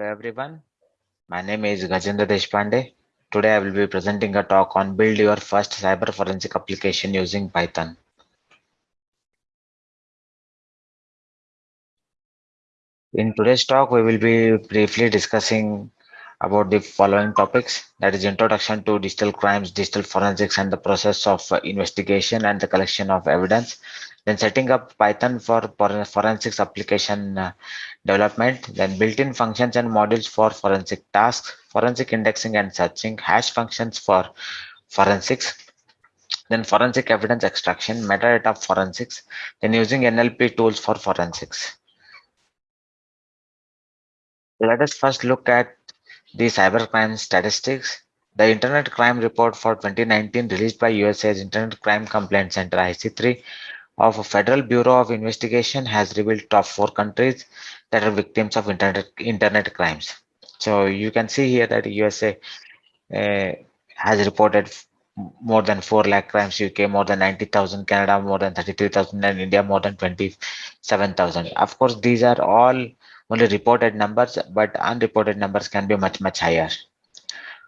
Hello everyone, my name is Gajendra Deshpande. Today I will be presenting a talk on build your first cyber forensic application using Python. In today's talk, we will be briefly discussing about the following topics that is introduction to digital crimes, digital forensics and the process of investigation and the collection of evidence. Then setting up Python for forensics application uh, development, then built-in functions and modules for forensic tasks, forensic indexing and searching, hash functions for forensics, then forensic evidence extraction, metadata forensics, then using NLP tools for forensics. Let us first look at the cybercrime statistics. The Internet Crime Report for 2019 released by USA's Internet Crime Complaint Center IC3 of a Federal Bureau of Investigation has revealed top four countries that are victims of internet internet crimes. So you can see here that USA uh, has reported more than 4 lakh crimes, UK more than 90,000, Canada more than 33,000 and India more than 27,000. Of course, these are all only reported numbers, but unreported numbers can be much, much higher.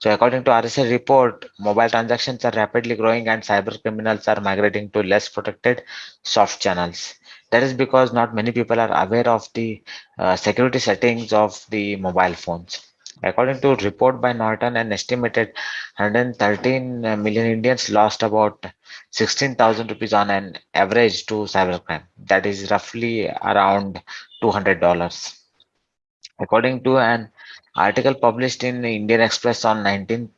So according to RSA report, mobile transactions are rapidly growing and cyber criminals are migrating to less protected soft channels. That is because not many people are aware of the uh, security settings of the mobile phones. According to report by Norton, an estimated 113 million Indians lost about 16,000 rupees on an average to cybercrime. That is roughly around $200. According to an article published in Indian Express on 19th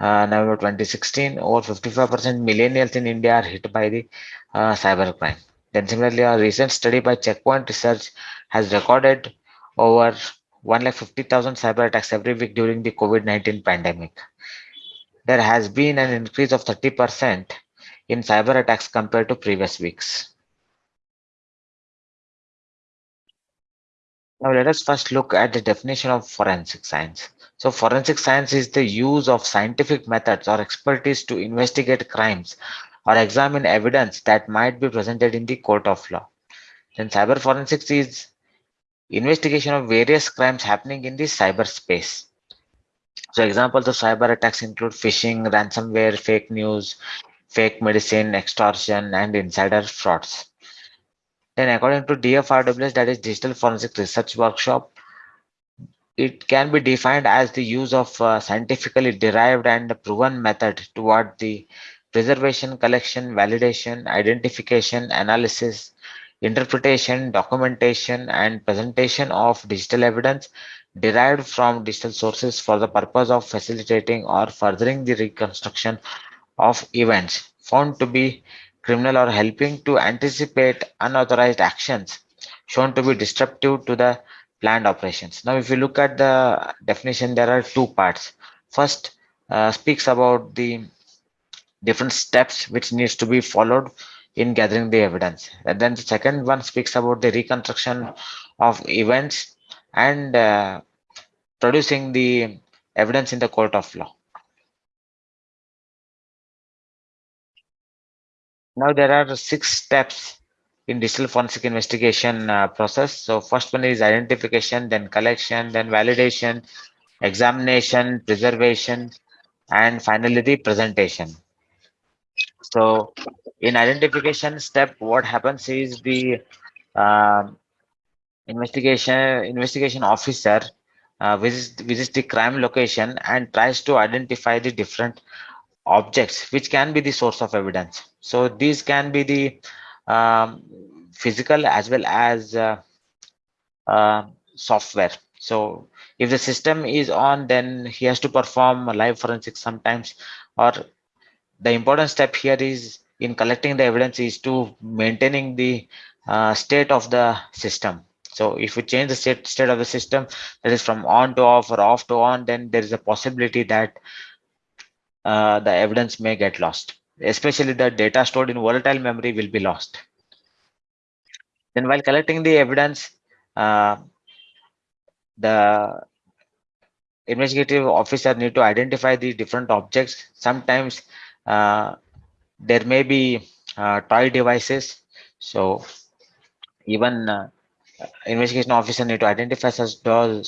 uh, November 2016, over 55% millennials in India are hit by the uh, cybercrime. Then similarly, a recent study by Checkpoint Research has recorded over 1,50,000 cyber attacks every week during the COVID-19 pandemic. There has been an increase of 30% in cyber attacks compared to previous weeks. Now let us first look at the definition of forensic science. So forensic science is the use of scientific methods or expertise to investigate crimes or examine evidence that might be presented in the court of law. Then cyber forensics is investigation of various crimes happening in the cyberspace. So examples of cyber attacks include phishing, ransomware, fake news, fake medicine, extortion, and insider frauds. Then according to DFRWS, that is Digital Forensic Research Workshop, it can be defined as the use of uh, scientifically derived and proven method toward the preservation, collection, validation, identification, analysis, interpretation, documentation, and presentation of digital evidence derived from digital sources for the purpose of facilitating or furthering the reconstruction of events found to be criminal or helping to anticipate unauthorized actions shown to be disruptive to the planned operations. Now, if you look at the definition, there are two parts. First, uh, speaks about the different steps which needs to be followed in gathering the evidence. And then the second one speaks about the reconstruction of events and uh, producing the evidence in the court of law. Now there are six steps in digital forensic investigation uh, process. So first one is identification, then collection, then validation, examination, preservation, and finally the presentation. So in identification step, what happens is the uh, investigation investigation officer uh, visits, visits the crime location and tries to identify the different objects which can be the source of evidence. So these can be the um, physical as well as uh, uh, software. So if the system is on then he has to perform live forensics sometimes or the important step here is in collecting the evidence is to maintaining the uh, state of the system. So if we change the state, state of the system that is from on to off or off to on then there is a possibility that uh, the evidence may get lost. Especially the data stored in volatile memory will be lost. Then while collecting the evidence uh, the investigative officer need to identify the different objects. Sometimes uh, there may be uh, toy devices. So even uh, investigation officer need to identify such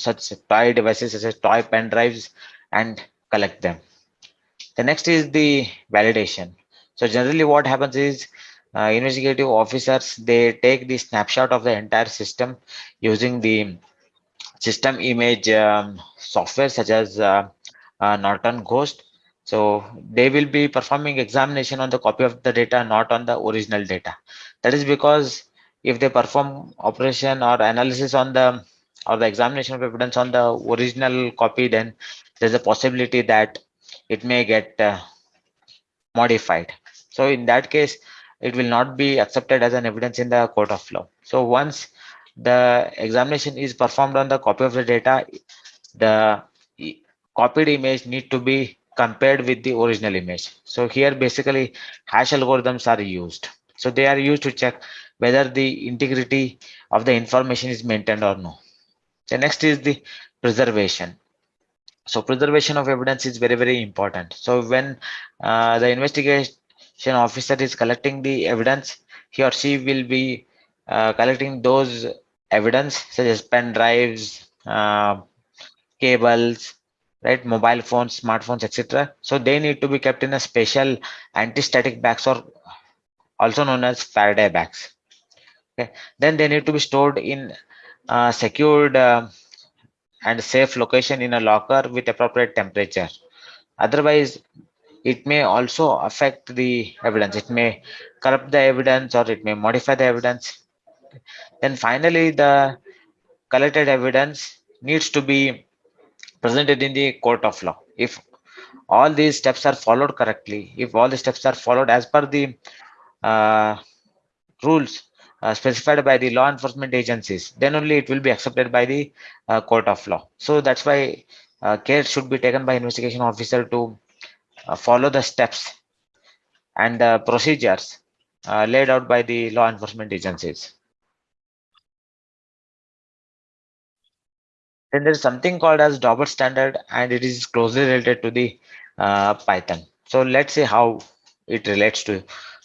such toy devices such as toy pen drives and collect them. The next is the validation. So generally what happens is uh, investigative officers, they take the snapshot of the entire system using the system image um, software such as uh, uh, Norton Ghost. So they will be performing examination on the copy of the data, not on the original data. That is because if they perform operation or analysis on the or the examination of evidence on the original copy, then there's a possibility that it may get uh, modified. So in that case, it will not be accepted as an evidence in the court of law. So once the examination is performed on the copy of the data, the copied image need to be compared with the original image. So here basically hash algorithms are used. So they are used to check whether the integrity of the information is maintained or no. The next is the preservation. So preservation of evidence is very, very important. So when uh, the investigation officer is collecting the evidence, he or she will be uh, collecting those evidence such as pen drives, uh, cables, right, mobile phones, smartphones, etc. So they need to be kept in a special anti-static bags or also known as Faraday bags. Okay. Then they need to be stored in uh, secured uh, and safe location in a locker with appropriate temperature. Otherwise, it may also affect the evidence. It may corrupt the evidence or it may modify the evidence. Then finally, the collected evidence needs to be presented in the court of law. If all these steps are followed correctly, if all the steps are followed as per the uh, rules uh, specified by the law enforcement agencies, then only it will be accepted by the uh, court of law. So that's why uh, care should be taken by investigation officer to uh, follow the steps and the procedures uh, laid out by the law enforcement agencies. Then there's something called as Daubert standard and it is closely related to the uh, Python. So let's see how it relates to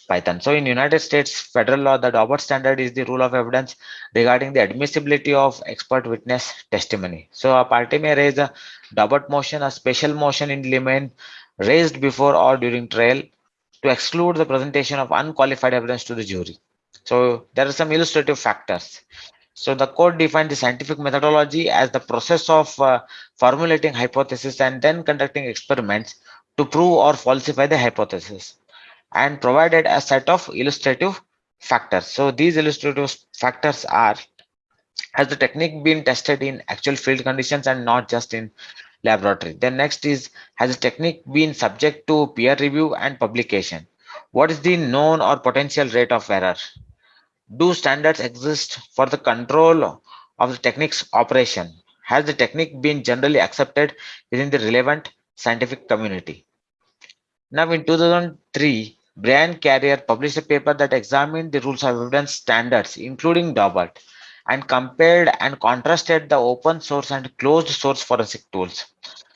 Python. So in United States federal law, the Daubert standard is the rule of evidence regarding the admissibility of expert witness testimony. So a party may raise a Daubert motion, a special motion in limine raised before or during trial to exclude the presentation of unqualified evidence to the jury. So there are some illustrative factors. So the court defined the scientific methodology as the process of uh, formulating hypothesis and then conducting experiments to prove or falsify the hypothesis and provided a set of illustrative factors. So these illustrative factors are has the technique been tested in actual field conditions and not just in laboratory. Then next is has the technique been subject to peer review and publication? What is the known or potential rate of error? do standards exist for the control of the technique's operation? Has the technique been generally accepted within the relevant scientific community? Now in 2003, Brian Carrier published a paper that examined the rules of evidence standards, including Daubert, and compared and contrasted the open source and closed source forensic tools.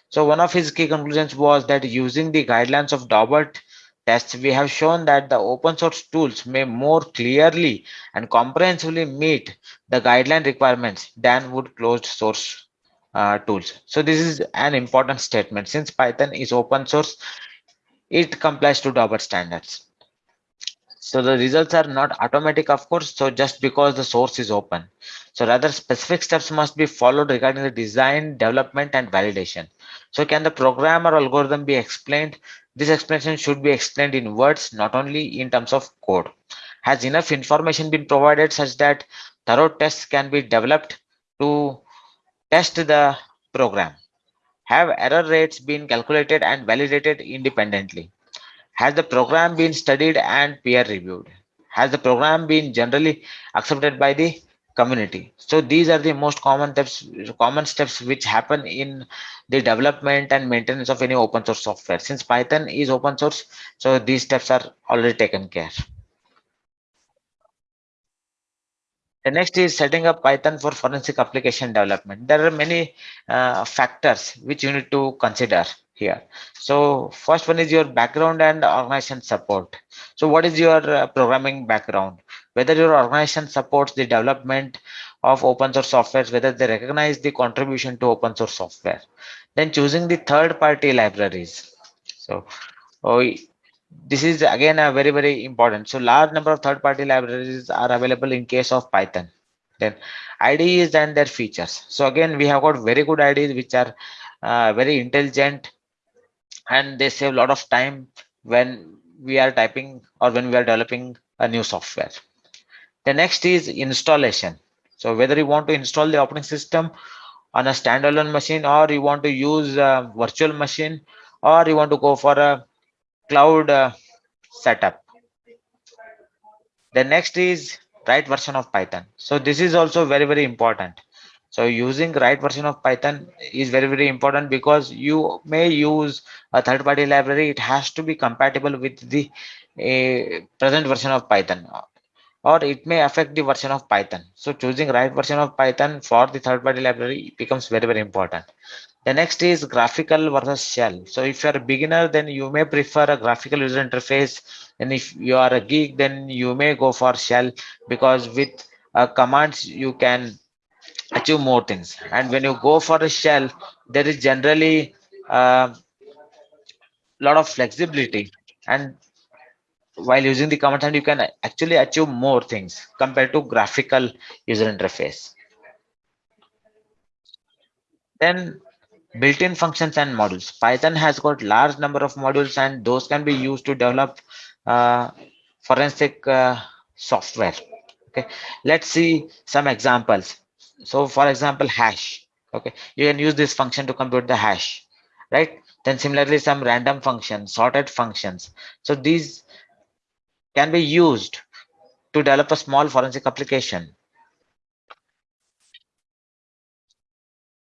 So one of his key conclusions was that using the guidelines of Daubert tests, we have shown that the open source tools may more clearly and comprehensively meet the guideline requirements than would closed source uh, tools. So this is an important statement. Since Python is open source, it complies to Daubert standards. So the results are not automatic, of course, so just because the source is open. So rather specific steps must be followed regarding the design, development, and validation. So can the program or algorithm be explained this explanation should be explained in words, not only in terms of code. Has enough information been provided such that thorough tests can be developed to test the program? Have error rates been calculated and validated independently? Has the program been studied and peer reviewed? Has the program been generally accepted by the community so these are the most common steps common steps which happen in the development and maintenance of any open source software since python is open source so these steps are already taken care the next is setting up python for forensic application development there are many uh, factors which you need to consider here so first one is your background and organization support so what is your uh, programming background whether your organization supports the development of open source software, whether they recognize the contribution to open source software. Then choosing the third party libraries. So oh, this is again a very, very important. So large number of third party libraries are available in case of Python. Then IDEs and their features. So again, we have got very good IDEs which are uh, very intelligent and they save a lot of time when we are typing or when we are developing a new software. The next is installation. So whether you want to install the operating system on a standalone machine or you want to use a virtual machine or you want to go for a cloud uh, setup. The next is right version of Python. So this is also very, very important. So using right version of Python is very, very important because you may use a third party library. It has to be compatible with the uh, present version of Python or it may affect the version of Python. So choosing right version of Python for the third party library becomes very, very important. The next is graphical versus shell. So if you're a beginner, then you may prefer a graphical user interface. And if you are a geek, then you may go for shell because with uh, commands, you can achieve more things. And when you go for a shell, there is generally a uh, lot of flexibility and while using the command line you can actually achieve more things compared to graphical user interface then built-in functions and modules. Python has got large number of modules and those can be used to develop uh, forensic uh, software. Okay. Let's see some examples. So for example hash. Okay. You can use this function to compute the hash right? Then similarly some random functions sorted functions. So these can be used to develop a small forensic application.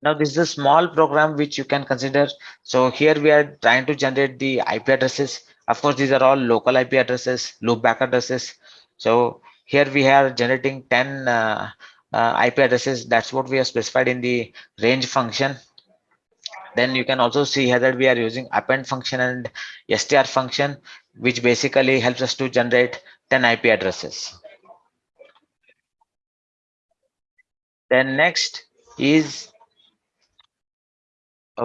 Now this is a small program which you can consider. So here we are trying to generate the IP addresses. Of course, these are all local IP addresses, loopback addresses. So here we are generating 10 uh, uh, IP addresses. That's what we have specified in the range function. Then you can also see here that we are using append function and str function which basically helps us to generate 10 IP addresses. Then next is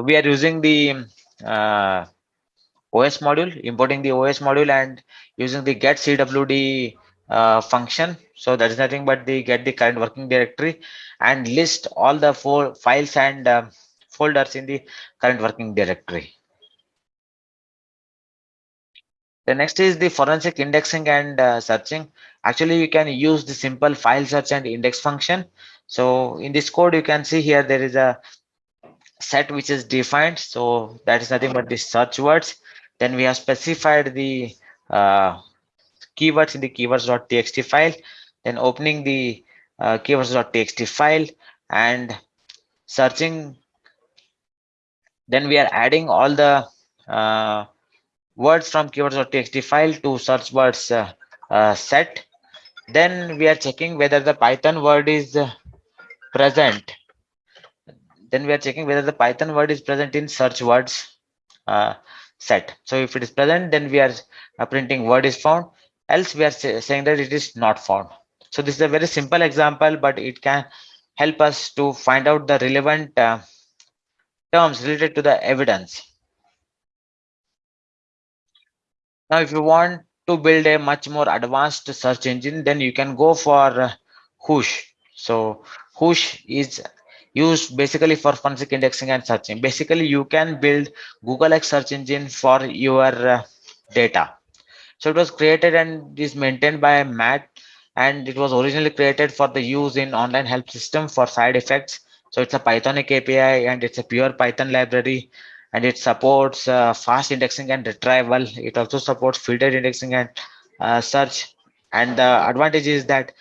we are using the uh, OS module, importing the OS module and using the get CWD uh, function. So that is nothing but the get the current working directory and list all the four files and uh, folders in the current working directory. The next is the forensic indexing and uh, searching. Actually, you can use the simple file search and index function. So in this code, you can see here there is a set which is defined. So that is nothing but the search words. Then we have specified the uh, keywords in the keywords.txt file. Then opening the uh, keywords.txt file and searching. Then we are adding all the uh, words from keywords.txt file to search words uh, uh, set then we are checking whether the python word is uh, present then we are checking whether the python word is present in search words uh, set. So if it is present then we are uh, printing word is found. Else we are say, saying that it is not found. So this is a very simple example but it can help us to find out the relevant uh, terms related to the evidence. Now, if you want to build a much more advanced search engine, then you can go for uh. So Whoosh is used basically for forensic indexing and searching. Basically, you can build Google X search engine for your uh, data. So it was created and is maintained by Matt and it was originally created for the use in online help system for side effects. So it's a Pythonic API and it's a pure Python library and it supports uh, fast indexing and retrieval. It also supports filtered indexing and uh, search. And the advantage is that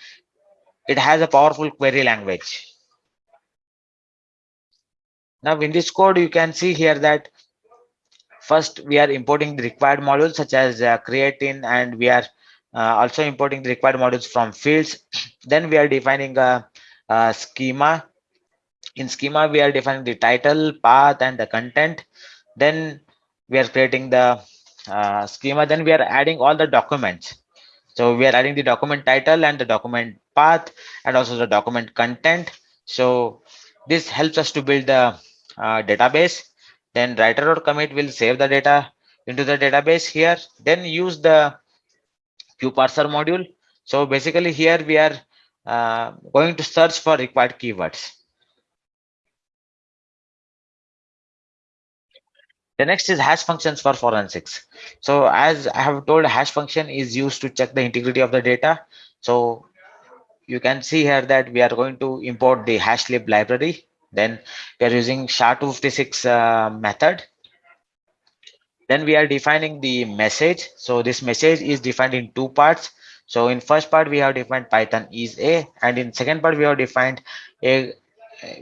it has a powerful query language. Now in this code, you can see here that first we are importing the required modules such as uh, create_in and we are uh, also importing the required modules from fields. Then we are defining a, a schema in schema we are defining the title path and the content then we are creating the uh, schema then we are adding all the documents so we are adding the document title and the document path and also the document content. So this helps us to build the uh, database. Then writer or commit will save the data into the database here. Then use the QParser module. So basically here we are uh, going to search for required keywords. The next is hash functions for forensics. So as I have told, hash function is used to check the integrity of the data. So you can see here that we are going to import the hashlib library. Then we are using SHA-256 uh, method. Then we are defining the message. So this message is defined in two parts. So in first part, we have defined Python is a, and in second part, we have defined a,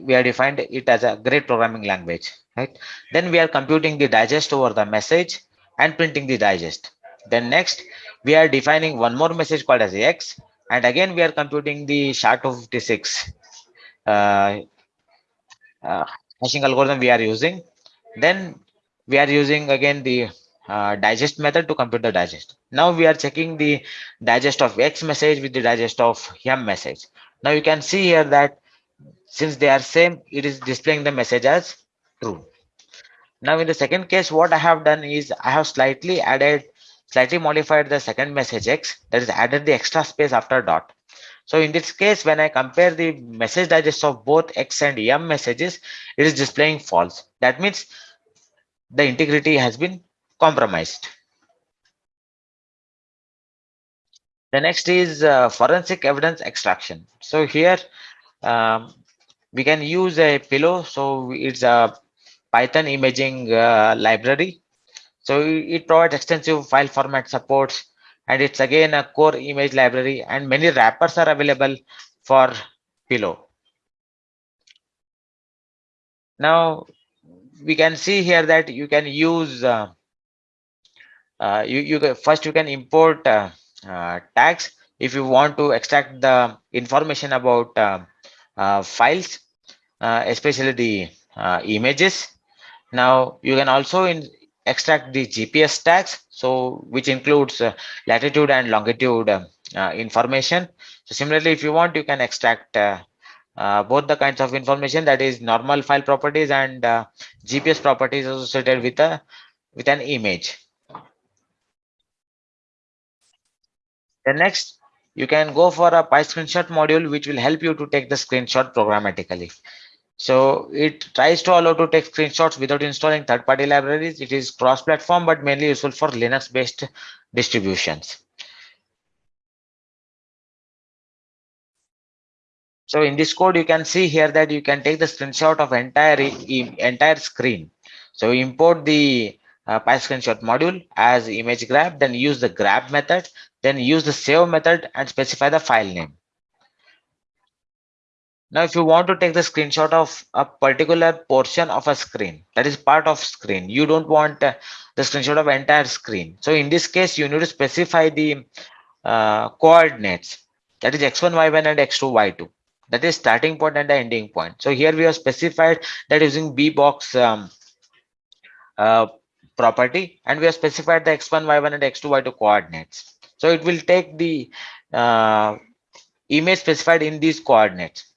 we have defined it as a great programming language, right? Then we are computing the digest over the message and printing the digest. Then next, we are defining one more message called as X, and again, we are computing the SHA-256 uh, uh, hashing algorithm we are using. Then we are using again the uh, digest method to compute the digest. Now we are checking the digest of X message with the digest of M message. Now you can see here that since they are same, it is displaying the message as true. Now in the second case, what I have done is I have slightly added, slightly modified the second message X that is added the extra space after dot. So in this case, when I compare the message digest of both X and M messages, it is displaying false. That means the integrity has been compromised. The next is uh, forensic evidence extraction. So here um, we can use a pillow. So it's a Python imaging uh, library. So it provides extensive file format supports and it's again a core image library and many wrappers are available for pillow. Now we can see here that you can use uh, uh, you you first you can import uh, uh, tags if you want to extract the information about uh, uh, files especially the images now you can also in, extract the gps tags so which includes uh, latitude and longitude um, uh, information so similarly if you want you can extract uh, uh, both the kinds of information that is normal file properties and uh, GPS properties associated with a with an image. The next, you can go for a PyScreenshot module, which will help you to take the screenshot programmatically. So it tries to allow to take screenshots without installing third-party libraries. It is cross-platform, but mainly useful for Linux-based distributions. So in this code, you can see here that you can take the screenshot of entire entire screen. So import the uh, PyScreenshot module as image grab, then use the grab method, then use the save method and specify the file name. Now, if you want to take the screenshot of a particular portion of a screen, that is part of screen, you don't want uh, the screenshot of entire screen. So in this case, you need to specify the uh, coordinates, that is x1, y1 and x2, y2 that is starting point and the ending point. So here we have specified that using bbox um, uh, property and we have specified the x1 y1 and x2 y2 coordinates. So it will take the uh, image specified in these coordinates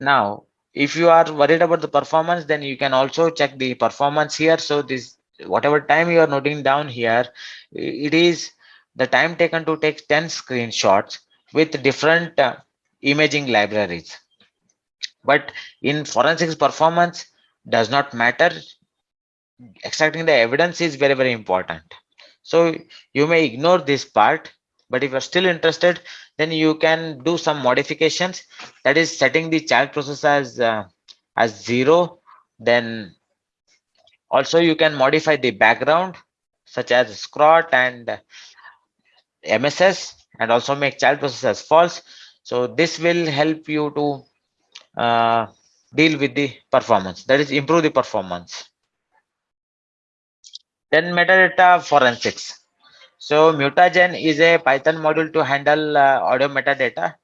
now if you are worried about the performance then you can also check the performance here so this whatever time you are noting down here it is the time taken to take 10 screenshots with different uh, imaging libraries. But in forensics performance does not matter. Extracting the evidence is very, very important. So you may ignore this part, but if you're still interested, then you can do some modifications. That is setting the child process as, uh, as zero. Then also you can modify the background such as scrot and MSS and also make child process as false. So this will help you to uh, deal with the performance, that is improve the performance. Then metadata forensics. So mutagen is a Python module to handle uh, audio metadata.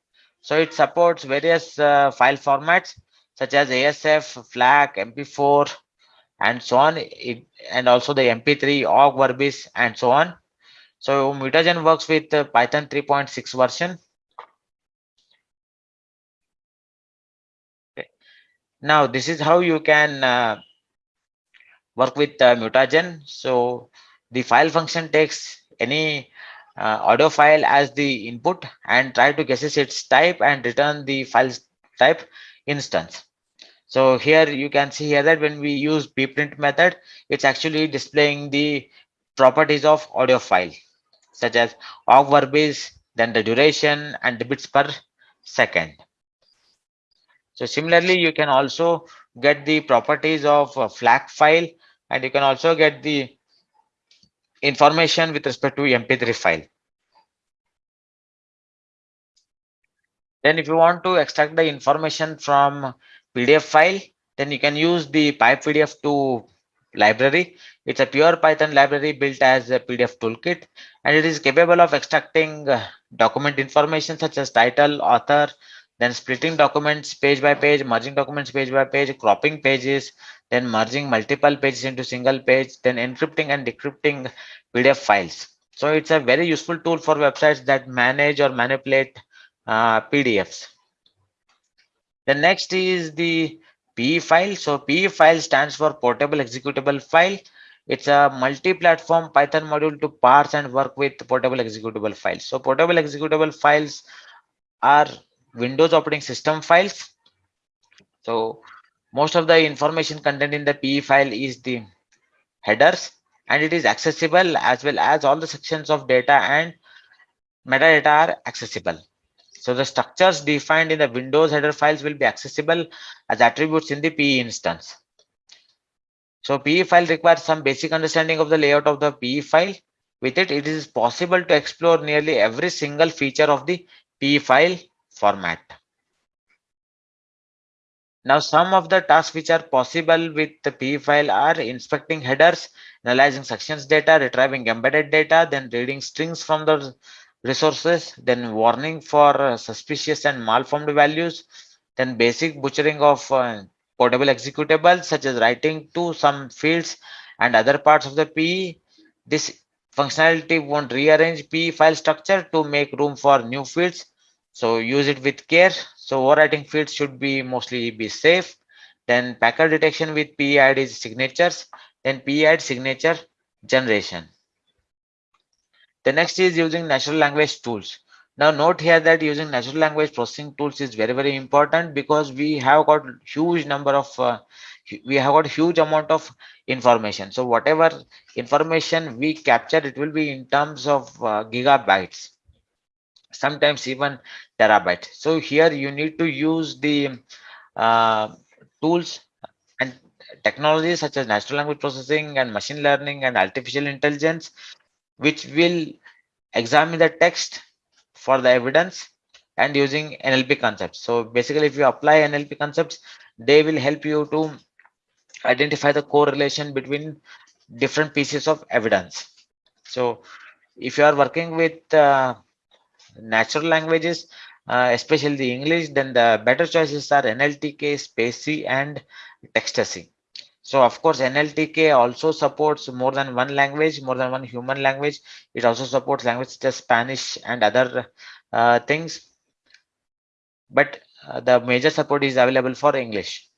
So it supports various uh, file formats such as ASF, FLAC, MP4, and so on, it, and also the MP3, OGG, Vorbis, and so on. So Mutagen works with uh, Python 3.6 version. Okay. Now this is how you can uh, work with uh, mutagen. So the file function takes any uh, audio file as the input and try to guess its type and return the file type instance. So here you can see here that when we use pprint method, it's actually displaying the properties of audio file such as Ogg Vorbis, then the duration and the bits per second. So similarly, you can also get the properties of a FLAC file and you can also get the information with respect to MP3 file. Then if you want to extract the information from PDF file, then you can use the PyPDF2 library. It's a pure Python library built as a PDF toolkit, and it is capable of extracting uh, document information such as title, author, then splitting documents page by page, merging documents page by page, cropping pages, then merging multiple pages into single page, then encrypting and decrypting PDF files. So it's a very useful tool for websites that manage or manipulate uh, PDFs. The next is the PE file. So PE file stands for portable executable file. It's a multi-platform Python module to parse and work with portable executable files. So portable executable files are Windows operating system files. So most of the information contained in the PE file is the headers and it is accessible as well as all the sections of data and metadata are accessible. So the structures defined in the Windows header files will be accessible as attributes in the PE instance. So PE file requires some basic understanding of the layout of the PE file. With it, it is possible to explore nearly every single feature of the PE file format. Now, some of the tasks which are possible with the PE file are inspecting headers, analyzing sections data, retrieving embedded data, then reading strings from the resources, then warning for uh, suspicious and malformed values, then basic butchering of uh, portable executables such as writing to some fields and other parts of the PE. This functionality won't rearrange PE file structure to make room for new fields so use it with care. So overwriting fields should be mostly be safe. Then packer detection with PEiD is signatures. Then PEiD signature generation. The next is using natural language tools. Now note here that using natural language processing tools is very very important because we have got huge number of uh, we have got huge amount of information. So whatever information we capture it will be in terms of uh, gigabytes sometimes even terabyte so here you need to use the uh, tools and technologies such as natural language processing and machine learning and artificial intelligence which will examine the text for the evidence and using NLP concepts. So basically, if you apply NLP concepts, they will help you to identify the correlation between different pieces of evidence. So if you are working with uh, natural languages, uh, especially the English, then the better choices are NLTK, spaCy, and Textacy. So of course, NLTK also supports more than one language, more than one human language. It also supports languages such as Spanish and other uh, things. But uh, the major support is available for English.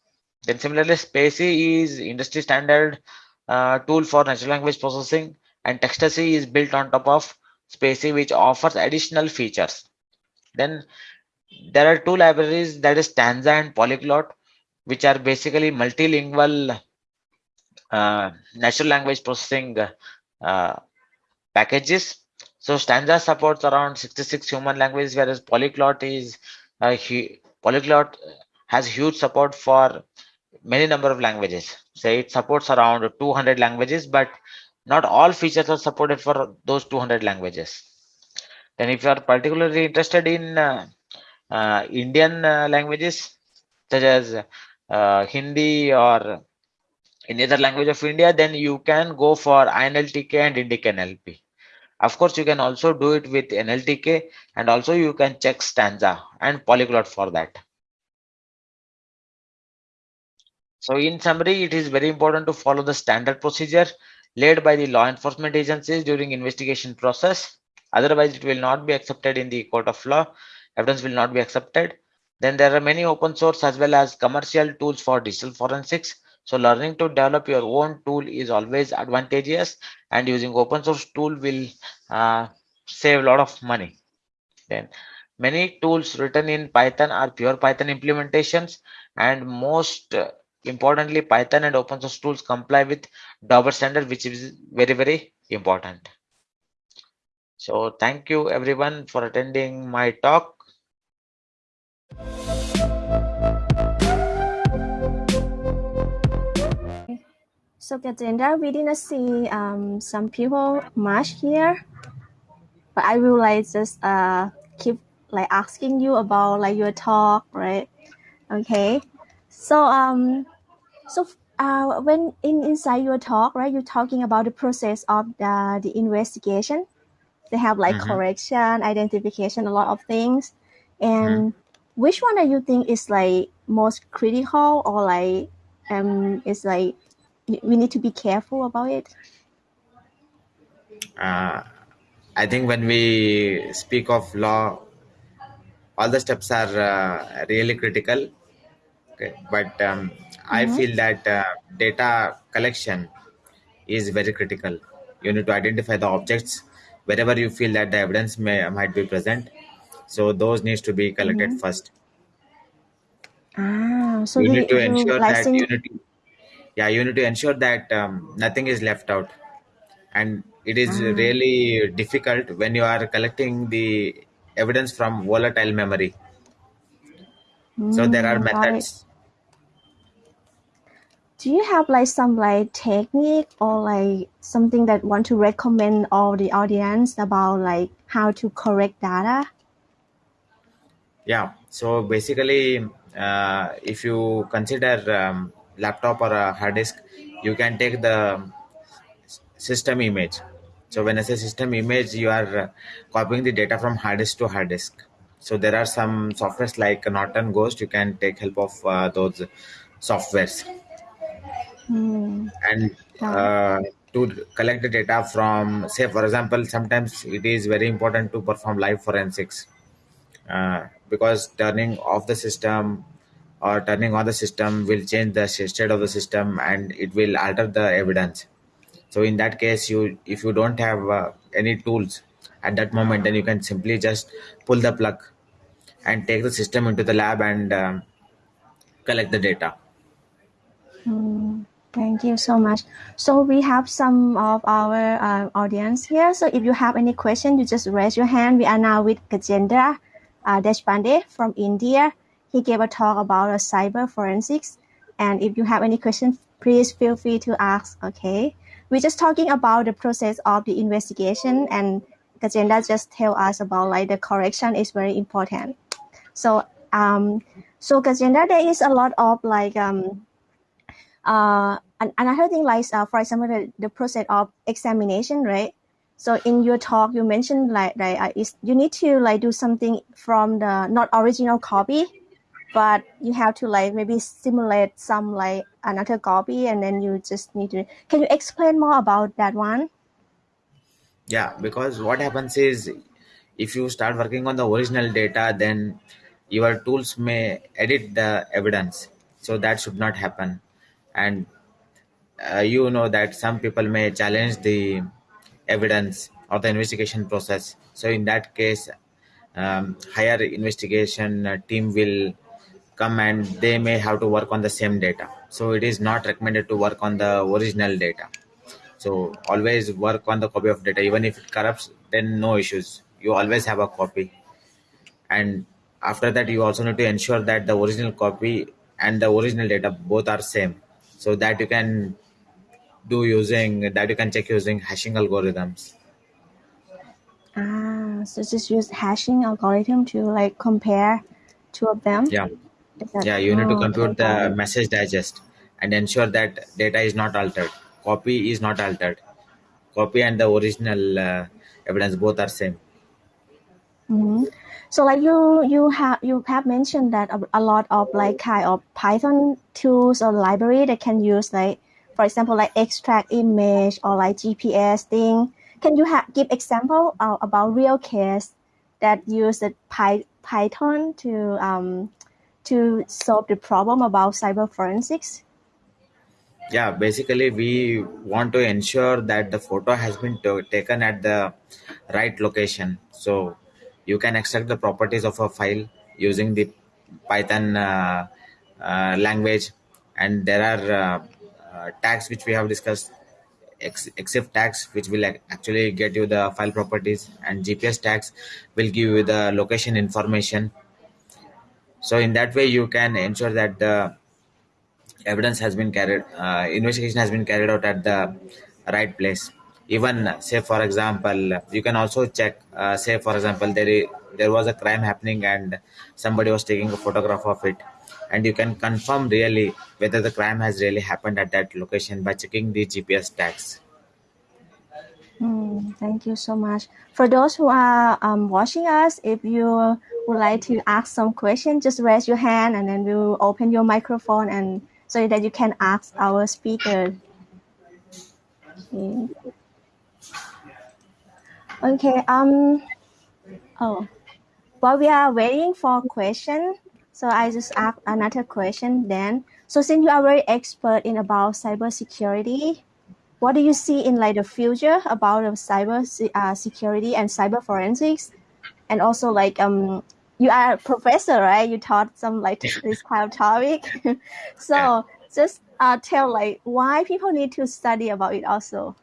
Then similarly, spaCy is industry standard uh, tool for natural language processing and Textacy is built on top of spaCy which offers additional features. Then there are two libraries that is stanza and polyglot which are basically multilingual uh, natural language processing uh, packages. So stanza supports around 66 human languages whereas polyglot is polyglot has huge support for many number of languages. Say it supports around 200 languages but not all features are supported for those 200 languages. Then if you are particularly interested in uh, uh, indian uh, languages such as uh, hindi or any other language of india then you can go for inltk and indic nlp of course you can also do it with nltk and also you can check stanza and polyglot for that. So in summary it is very important to follow the standard procedure led by the law enforcement agencies during investigation process. Otherwise, it will not be accepted in the court of law. Evidence will not be accepted. Then there are many open source as well as commercial tools for digital forensics. So learning to develop your own tool is always advantageous and using open source tool will uh, save a lot of money. Then many tools written in Python are pure Python implementations and most uh, importantly Python and open source tools comply with Daubert standard which is very very important. So thank you everyone for attending my talk. So Gajendra, we didn't see um, some people much here, but I will like just uh, keep like asking you about like your talk, right? Okay. So um, so uh, when in inside your talk, right, you're talking about the process of the, the investigation. They have like Mhm. correction, identification, a lot of things. And Mm-hmm. which one do you think is like most critical or like um is like we we need to be careful about it? uh, I think when we speak of law, all the steps are uh, really critical. Okay, but um, I Mhm. feel that uh, data collection is very critical. You need to identify the objects wherever you feel that the evidence may might be present. So those needs to be collected Mhm. first. Ah, so You need to ensure that you need to, yeah you need to ensure that um, nothing is left out and it is ah really difficult when you are collecting the evidence from volatile memory so there are mm, methods Do you have like some like technique or like something that want to recommend all the audience about like how to correct data? yeah. So basically uh, if you consider um, laptop or a hard disk you can take the system image. So when i say system image you are uh, copying the data from hard disk to hard disk. So there are some softwares like norton ghost you can take help of uh, those softwares Hmm, and got uh, to collect the data from say for example sometimes it is very important to perform live forensics. Uh, because turning off the system or turning on the system will change the state of the system and it will alter the evidence. So in that case you if you don't have uh, any tools at that moment then you can simply just pull the plug and take the system into the lab and um, collect the data. Hmm, thank you so much. So we have some of our uh, audience here. So if you have any question, you just raise your hand. We are now with Gajendra uh, Deshpande from India. He gave a talk about uh, cyber forensics. And if you have any questions, please feel free to ask. Okay. We're just talking about the process of the investigation and Gajendra just tell us about like the correction is very important. So um so Gajendra, there is a lot of like um uh, and another thing like uh, for example the, the process of examination right? So in your talk you mentioned like like uh, is you need to like do something from the not original copy but you have to like maybe simulate some like another copy and then you just need to can you explain more about that one? Yeah because what happens is if you start working on the original data then your tools may edit the evidence. So that should not happen. And you know that some people may challenge the evidence or the investigation process. So in that case um, higher investigation uh, team will come and they may have to work on the same data. So it is not recommended to work on the original data. So always work on the copy of data. Even if it corrupts then no issues. You always have a copy. And after that you also need to ensure that the original copy and the original data both are same. So that you can do using that you can check using hashing algorithms. Ah so just use hashing algorithm to like compare two of them? Yeah. Yeah you need to oh, compute okay, the message digest and ensure that data is not altered. Copy is not altered. Copy and the original uh, evidence both are same. Hmm So like you you have you have mentioned that a, a lot of like kind of Python tools or library that can use like for example, like extract image or like GPS thing. Can you give example uh, about real case that use the Py- Python to um, to solve the problem about cyber forensics? yeah basically we want to ensure that the photo has been taken at the right location so you can extract the properties of a file using the python uh, uh, language and there are uh, tags which we have discussed except tags which will actually get you the file properties and gps tags will give you the location information. So in that way you can ensure that the evidence has been carried uh, investigation has been carried out at the right place. Even uh, say for example you can also check uh, say for example there there was a crime happening and somebody was taking a photograph of it and you can confirm really whether the crime has really happened at that location by checking the gps tags Mm, thank you so much. For those who are um, watching us, if you would like to ask some question, just raise your hand and then we'll open your microphone and so that you can ask our speaker. Okay. Okay. Um. Oh, while we are waiting for question, so I just ask another question then. So since you are very expert in about cybersecurity, what do you see in like the future about the cyber uh, security and cyber forensics and also like um you are a professor right you taught some like this kind of topic so Yeah. just uh tell like why people need to study about it also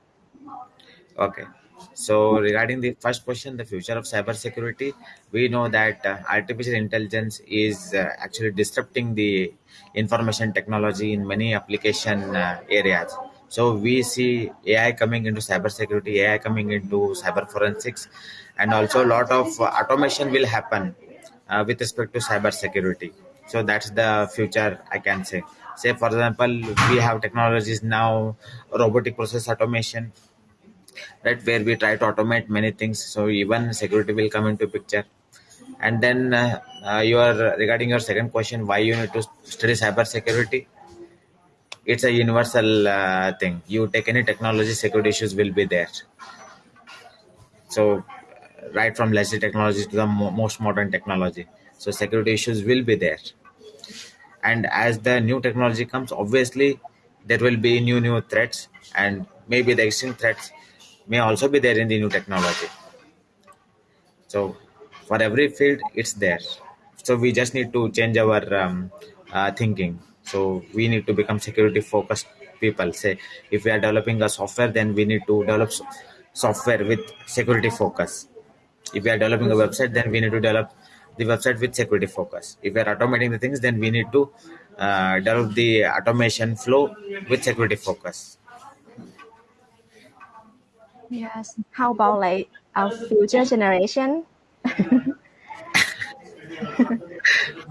Okay. So regarding the first question, the future of cybersecurity, we know that uh, artificial intelligence is uh, actually disrupting the information technology in many application uh, areas. So we see AI coming into cybersecurity, AI coming into cyber forensics, and also a lot of automation will happen uh, with respect to cybersecurity. So that's the future, I can say. Say, for example, we have technologies now, robotic process automation, right where we try to automate many things. So even security will come into picture. And then uh, uh, your regarding your second question why you need to study cyber security it's a universal uh, thing. You take any technology security issues will be there. So uh, right from legacy technology to the mo- most modern technology. So security issues will be there. And as the new technology comes obviously there will be new new threats. And maybe the existing threats may also be there in the new technology. So for every field it's there. So we just need to change our um, uh, thinking. So we need to become security focused people. Say if we are developing a software then we need to develop software with security focus. If we are developing a website then we need to develop the website with security focus. If we are automating the things then we need to uh, develop the automation flow with security focus yes. How about like our future generation?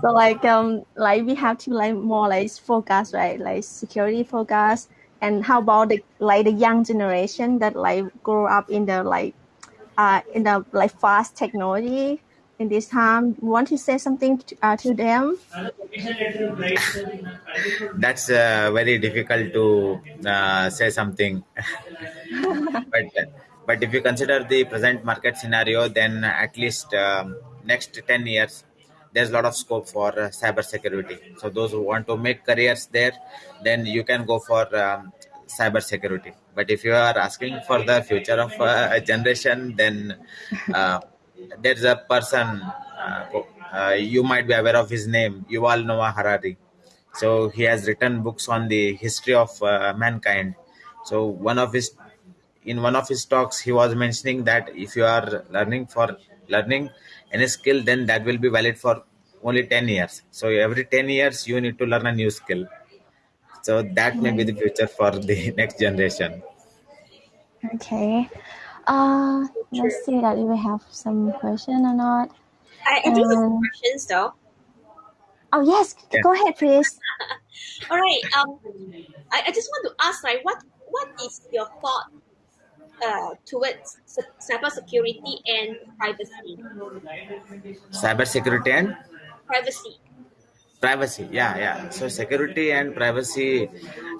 So like um like we have to like more like focus right? Like security focus. And how about the like the young generation that like grow up in the like uh in the like fast technology in this time. Want to say something to, uh, to them? That's uh, very difficult to uh, say something. But but if you consider the present market scenario then at least um, next 10 years there's a lot of scope for uh, cyber security. So those who want to make careers there then you can go for um, cyber security. But if you are asking for the future of uh, a generation then uh, there's a person uh, uh, you might be aware of his name yuval noah harari. So he has written books on the history of uh, mankind. So one of his in one of his talks he was mentioning that if you are learning for learning any skill then that will be valid for only 10 years. So every 10 years you need to learn a new skill. So that may be the future for the next generation. Okay uh let's see that if we have some question or not I, I do have Um, questions though. oh yes Yeah. go ahead please All right. Um, I, I just want to ask, like, what what is your thought uh, towards se- cyber security and privacy? cyber security and Privacy. privacy yeah yeah so security and privacy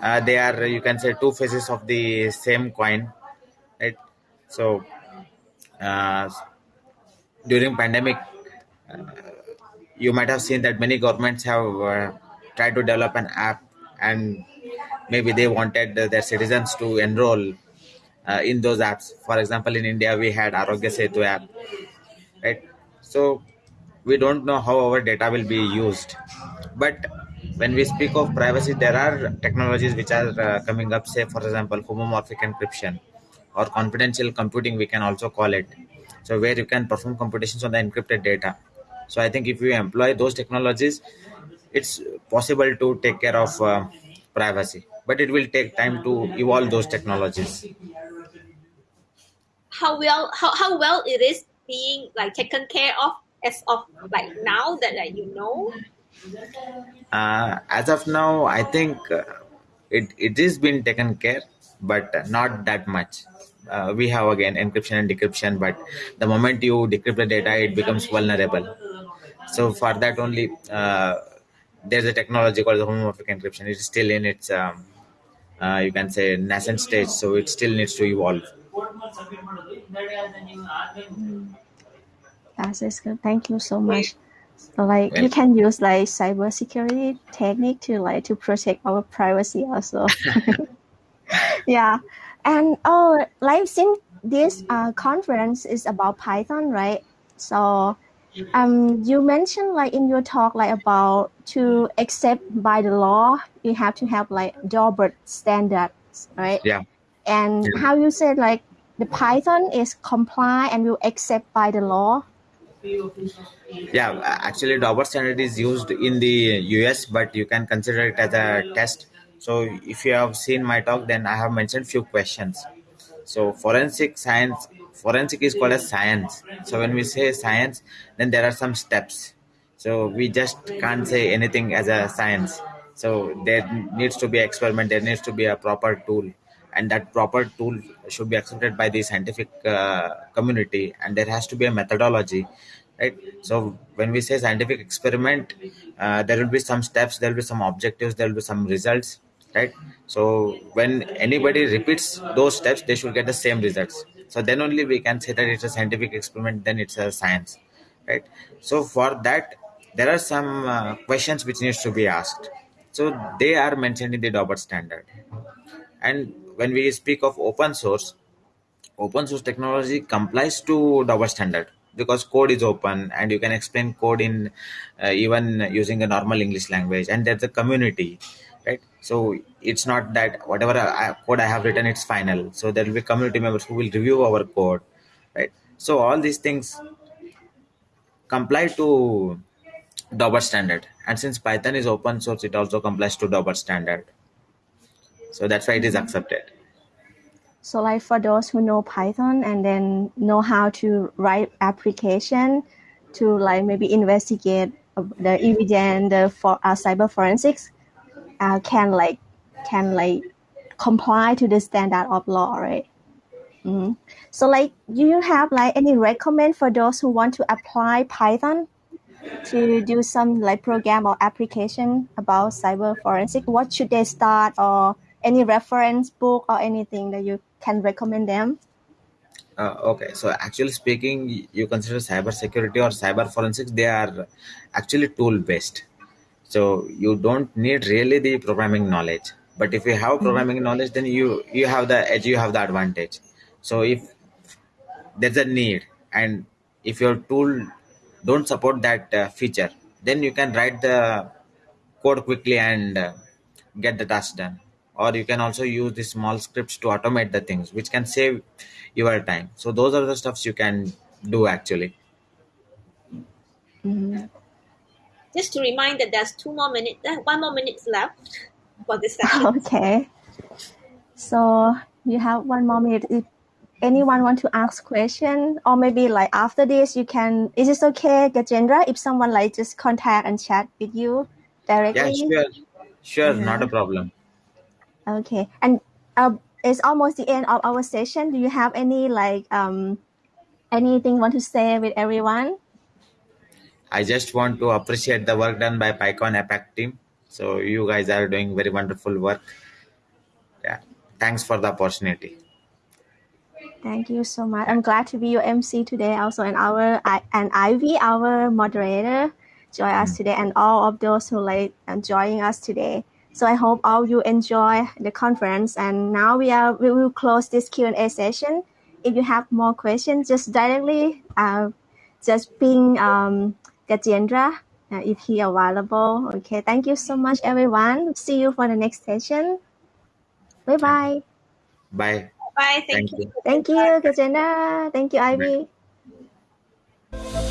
uh, they are you can say two faces of the same coin right so uh, during pandemic uh, you might have seen that many governments have uh, tried to develop an app and maybe they wanted their citizens to enroll uh, in those apps. For example in india we had arogya setu app right? So we don't know how our data will be used. But when we speak of privacy there are technologies which are uh, coming up say for example homomorphic encryption or confidential computing we can also call it. So where you can perform computations on the encrypted data. So i think if you employ those technologies it's possible to take care of uh, privacy. But it will take time to evolve those technologies. How well how, how well it is being like taken care of as of like now that like, you know? uh, as of now i think uh, it, it is being taken care but not that much uh, we have again encryption and decryption but the moment you decrypt the data it becomes vulnerable so for that only uh, there's a technology called the homomorphic encryption it is still in its um, uh, you can say nascent stage so it still needs to evolve That is good. Thank you so much. So, like you can use like cybersecurity technique to like to protect our privacy also. yeah, and oh, like since this uh, conference is about Python, right? So, um, you mentioned like in your talk like about to accept by the law, you have to have like Daubert standards, right? yeah And Yeah. how you said like the Python is comply and will accept by the law. yeah actually Daubert standard is used in the us but you can consider it as a test so if you have seen my talk then i have mentioned few questions. So forensic science forensic is called as science. So when we say science then there are some steps. So we just can't say anything as a science. So there needs to be experiment there needs to be a proper tool. And that proper tool should be accepted by the scientific uh, community. And there has to be a methodology right? So when we say scientific experiment uh, there will be some steps there will be some objectives there will be some results right? So when anybody repeats those steps they should get the same results. So then only we can say that it's a scientific experiment then it's a science right? So for that there are some uh, questions which needs to be asked. So they are mentioned in the Daubert standard. And when we speak of open source open source technology complies to Daubert standard because code is open and you can explain code in uh, even using a normal English language and there's a community right? So it's not that whatever I, code I have written it's final. So there will be community members who will review our code right? So all these things comply to Daubert standard. And since Python is open source it also complies to Daubert standard. So that's why it is accepted. So like for those who know Python and then know how to write application to like maybe investigate the evidence for uh, cyber forensics uh, can like can like comply to the standard of law, right? Mhm. So like do you have like any recommend for those who want to apply Python to do some like program or application about cyber forensic? What should they start or any reference book or anything that you can recommend them? Uh, okay, so actually speaking, you consider cyber security or cyber forensics, they are actually tool based. So you don't need really the programming knowledge. But if you have programming knowledge, then you you have the edge, you have the advantage. So if there's a need, and if your tool don't support that uh, feature, then you can write the code quickly and uh, get the task done or you can also use the small scripts to automate the things which can save your time so those are the stuffs you can do actually Mhm. Just to remind that there's two more minutes, uh, one more minutes left for this session. Okay. So you have one more minute. If anyone want to ask question, or maybe like after this, you can. Is this okay, Gajendra, if someone like just contact and chat with you directly. yeah directly? sure sure not a problem Okay. And uh, it's almost the end of our session. Do you have any like um anything you want to say with everyone? I just want to appreciate the work done by PyCon APAC team. So you guys are doing very wonderful work. Yeah, thanks for the opportunity. Thank you so much. I'm glad to be your MC today also and our and Ivy, our moderator, join us today and all of those who like joining us today. So I hope all you enjoy the conference and now we are we will close this Q&A session. If you have more questions, just directly uh, just ping um, Gajendra, if he available. Okay, thank you so much, everyone. See you for the next session. Bye bye. Bye. Bye. Thank, thank you. you. Thank you, Gajendra. Thank you, Ivy. Bye.